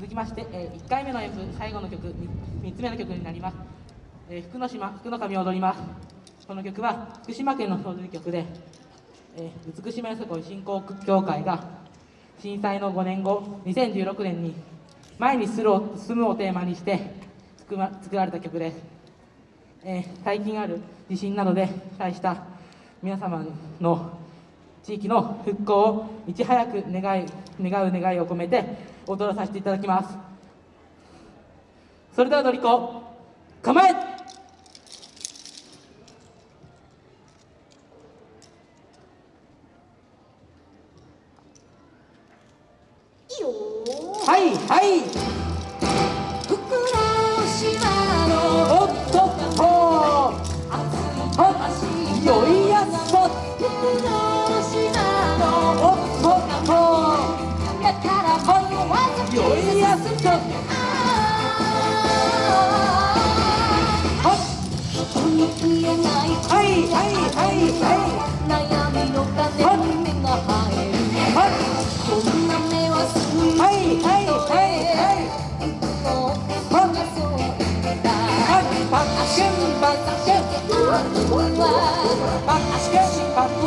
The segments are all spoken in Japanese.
続きまして、えー、1回目の演舞最後の曲 3, 3つ目の曲になります、えー、福の島福の神を踊ります。この曲は福島県の踊り曲で、えー、美島よさこい振興協会が震災の5年後2016年に前に住むをテーマにして作,、ま、作られた曲です、えー、最近ある地震などで被災した皆様の地域の復興をいち早く願い願う願いを込めて踊らさせていただきます。それではのりこ構え!はいはいだから僕はずっと酔いと人に言えないはいはいはいはい悩みの種に目が生えるこんな目はすぐはいはいはいはいパッシュンパッシュンパッシュンパッシュンパく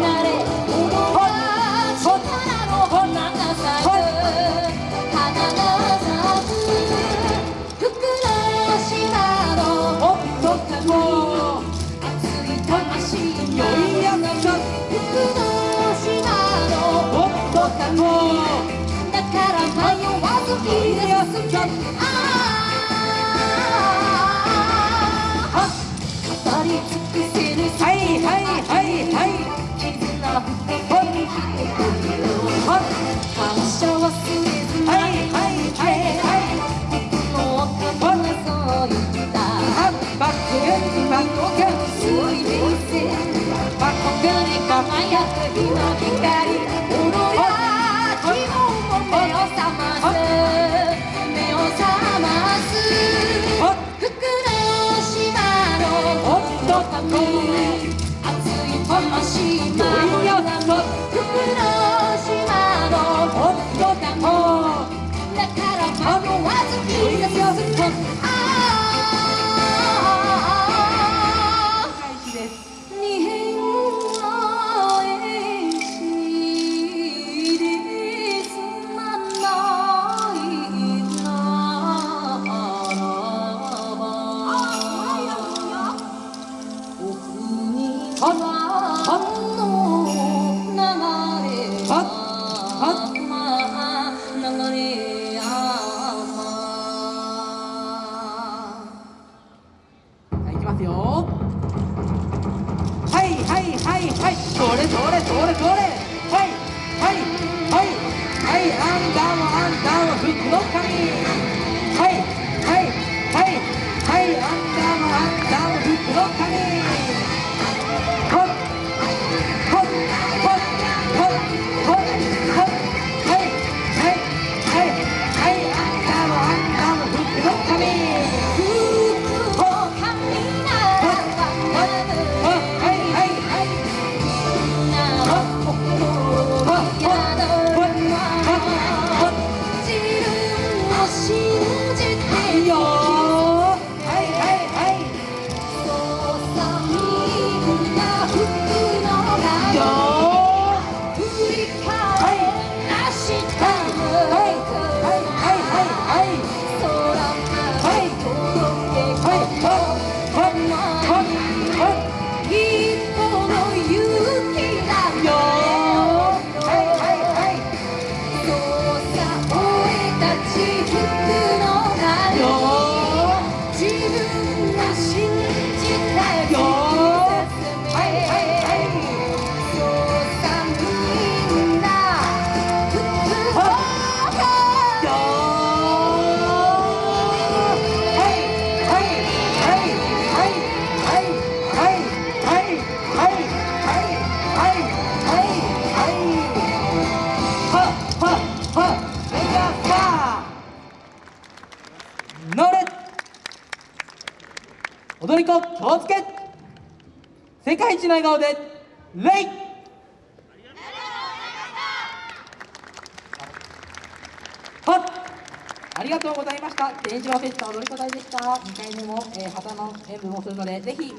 なれ踊りはいあんたもあんたも福かみ assim 踊り子気をつけ世界一の笑顔でレイ。ありがとうございました。天一郎フェスタ踊り子隊でした。2回目も、えー旗の演舞もするのでぜひ皆